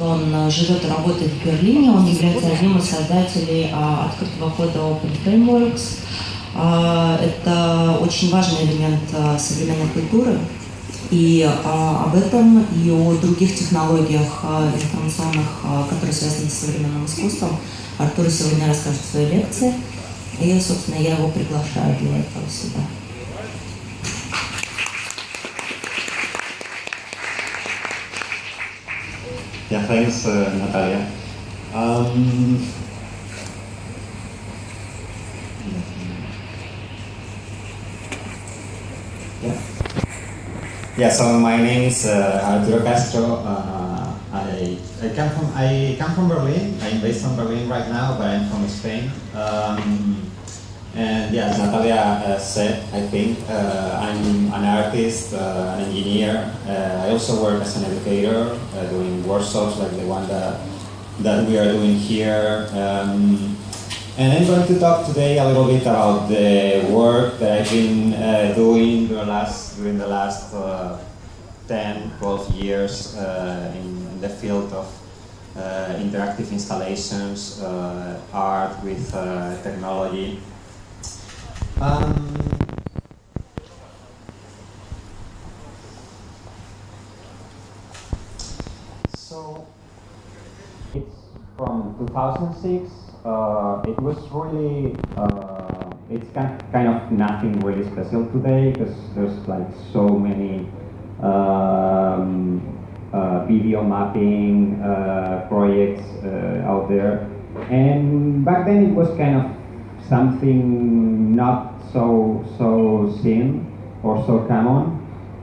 Он э, живет и работает в Берлине, он является одним из создателей а, открытого кода Open Frameworks. А, это очень важный элемент а, современной культуры. И а, об этом и о других технологиях а, информационных, а, которые связаны с современным искусством, Артур сегодня расскажет в своей лекции. И, собственно, я его приглашаю для этого сюда. Yeah, thanks, uh, Natalia. Um, yeah. yeah, so my name is uh, Arturo Castro. Uh, I, I come from I come from Berlin. I'm based in Berlin right now, but I'm from Spain. Um, and yeah, as Natalia uh, said, I think uh, I'm an artist, uh, an engineer. Uh, I also work as an educator, uh, doing workshops like the one that, that we are doing here. Um, and I'm going to talk today a little bit about the work that I've been uh, doing during the last, during the last 10, 12 years in the field of interactive installations, art with technology. Um, so it's from 2006. Uh, it was really, uh, it's kind, of nothing really special today because there's like so many um, uh, video mapping uh, projects uh, out there. And back then it was kind of something not so so seen or so common.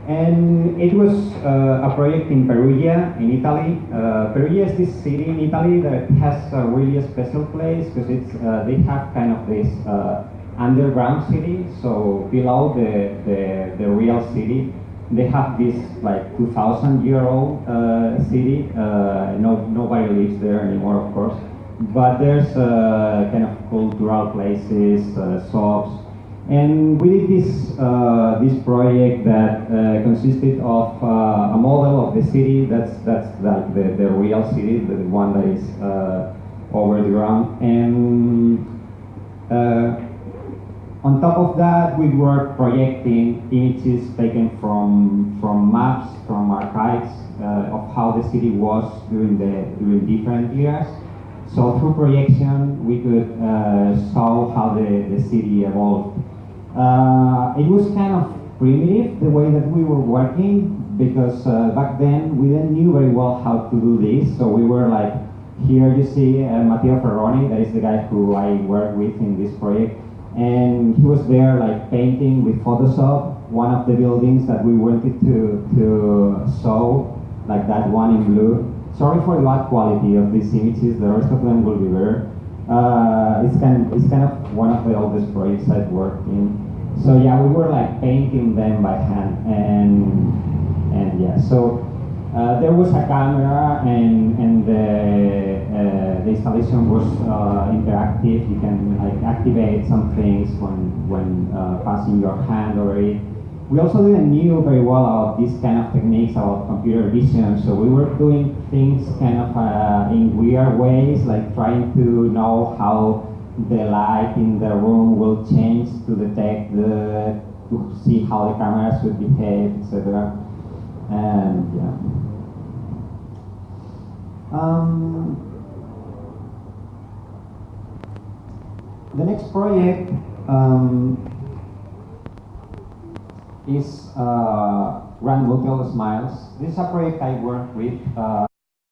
And it was uh, a project in Perugia, in Italy. Uh, Perugia is this city in Italy that has a really special place because it's uh, they have kind of this uh, underground city. So below the, the, the real city, they have this like 2,000 year old uh, city. Uh, no nobody lives there anymore, of course. But there's kind of cultural places, shops, and we did this, uh, this project that uh, consisted of uh, a model of the city, that's, that's like the, the real city, the one that is uh, over the ground. And uh, on top of that, we were projecting images taken from, from maps, from archives uh, of how the city was during, the, during different years. So through projection, we could show how the, the city evolved uh, it was kind of primitive the way that we were working because uh, back then we didn't knew very well how to do this. So we were like, here you see uh, Matteo Ferroni, that is the guy who I work with in this project. And he was there like painting with Photoshop one of the buildings that we wanted to, to show, like that one in blue. Sorry for the bad quality of these images, the rest of them will be better. Uh, it's, kind, it's kind of one of the oldest projects I've worked in. So yeah, we were like painting them by hand, and and yeah, so uh, there was a camera, and and the uh, the installation was uh, interactive. You can like activate some things when when uh, passing your hand over it. We also didn't knew very well about these kind of techniques about computer vision, so we were doing things kind of uh, in weird ways, like trying to know how the light in the room will change to detect the, to see how the camera should behave, etc. And yeah. Um, the next project um, is uh, Grand Hotel Smiles. This is a project I worked with. Uh,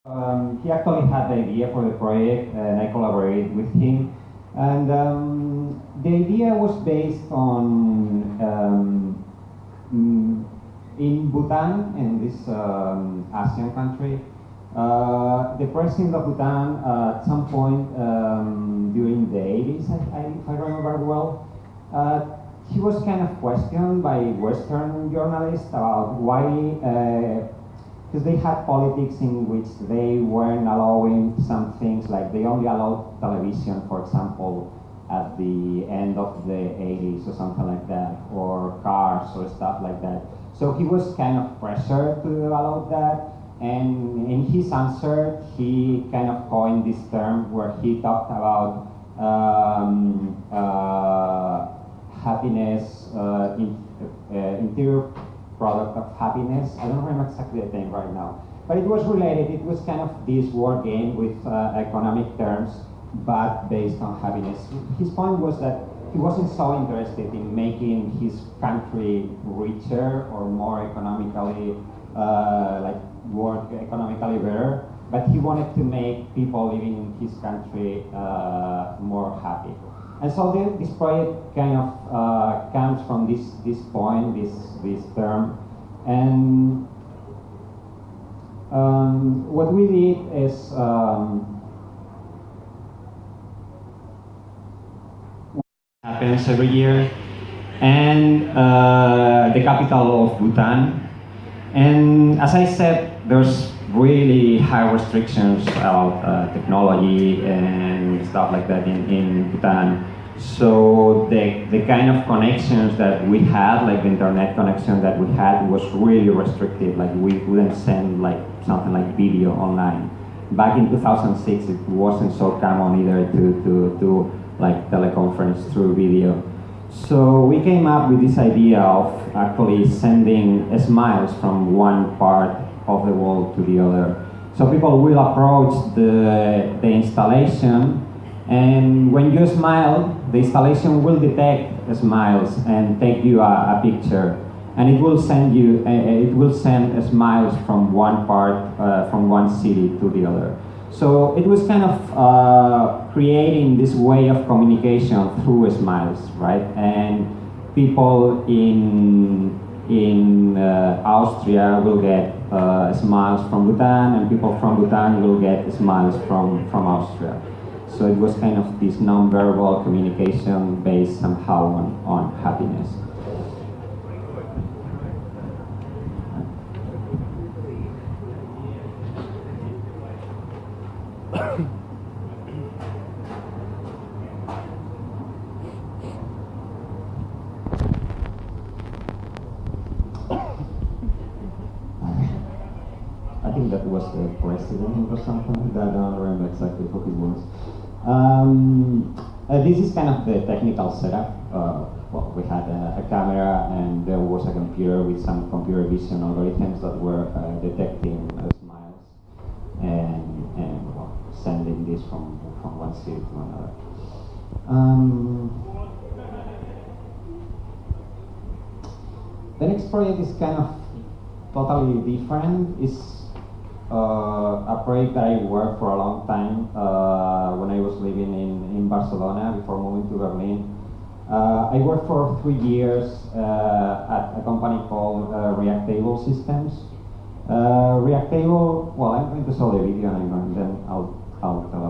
um, he actually had the idea for the project and I collaborated with him. And um, the idea was based on um, mm, in Bhutan, in this um, ASEAN country, uh, the president of Bhutan uh, at some point um, during the 80s, I, I, if I remember well, uh, he was kind of questioned by Western journalists about why uh, because they had politics in which they weren't allowing some things, like they only allowed television, for example, at the end of the 80s or something like that, or cars or stuff like that. So he was kind of pressured to allow that, and in his answer, he kind of coined this term where he talked about um, uh, happiness, uh, in, uh, interior product of happiness. I don't remember exactly the name right now. But it was related, it was kind of this word game with uh, economic terms, but based on happiness. His point was that he wasn't so interested in making his country richer or more economically, uh, like work economically better, but he wanted to make people living in his country uh, more happy. And so this project kind of uh, comes from this, this point, this, this term. And um, what we did is um, happens every year, and uh, the capital of Bhutan. And as I said, there's really high restrictions about uh, technology and stuff like that in, in Bhutan. So the, the kind of connections that we had, like the internet connection that we had was really restricted. Like we couldn't send like something like video online. Back in 2006, it wasn't so common either to, to, to like teleconference through video. So we came up with this idea of actually sending smiles from one part of the world to the other. So people will approach the, the installation and when you smile, the installation will detect smiles and take you a, a picture. And it will send you, uh, it will send smiles from one part, uh, from one city to the other. So it was kind of uh, creating this way of communication through smiles, right? And people in in uh, Austria will get uh, smiles from Bhutan, and people from Bhutan will get smiles from from Austria. So it was kind of this non-verbal communication based somehow on, on happiness. I think that was the president or something. I don't remember exactly who it was. Um, uh, this is kind of the technical setup. Uh, well, we had a, a, camera and there was a computer with some computer vision algorithms that were uh, detecting uh, smiles and, and well, sending this from, from one city to another. Um, the next project is kind of totally different. It's uh, a project that I worked for a long time uh, when I was living in, in Barcelona before moving to Berlin. Uh, I worked for three years uh, at a company called uh, Reactable Systems. Uh, Reactable, well, I'm going to show the video and, and then I'll, I'll tell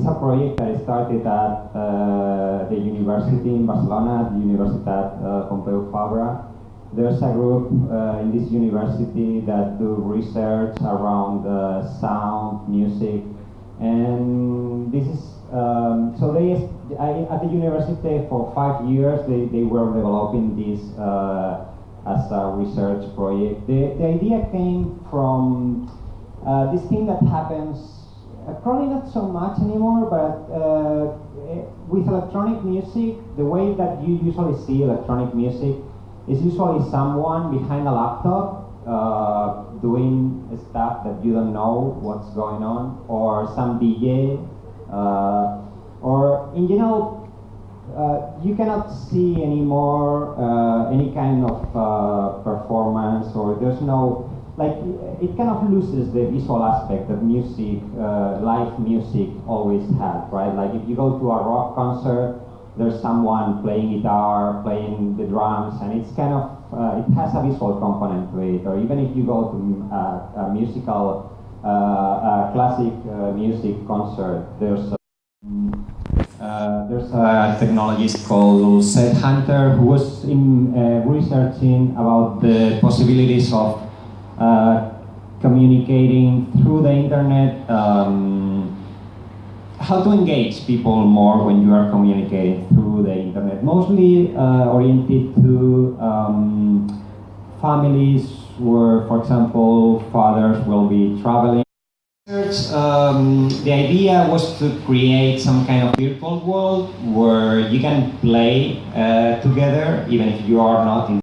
is a project that started at uh, the university in Barcelona, the Universitat uh, Pompeu Fabra. There's a group uh, in this university that do research around uh, sound, music, and this is, um, so they, I, at the university for five years, they, they were developing this uh, as a research project. The, the idea came from uh, this thing that happens, probably not so much anymore, but uh, eh, with electronic music, the way that you usually see electronic music is usually someone behind a laptop uh, doing stuff that you don't know what's going on, or some DJ, uh, or in general, uh, you cannot see anymore uh, any kind of uh, performance, or there's no like it kind of loses the visual aspect that music, uh, live music always had, right? Like if you go to a rock concert, there's someone playing guitar, playing the drums, and it's kind of uh, it has a visual component to it. Or even if you go to uh, a musical, uh, classic uh, music concert, there's a, there's a technologist called Seth Hunter who was in researching about the possibilities of communicating through the internet. Um, how to engage people more when you are communicating through the internet, mostly uh, oriented to um, families where, for example, fathers will be traveling. Um, the idea was to create some kind of virtual world where you can play uh, together, even if you are not in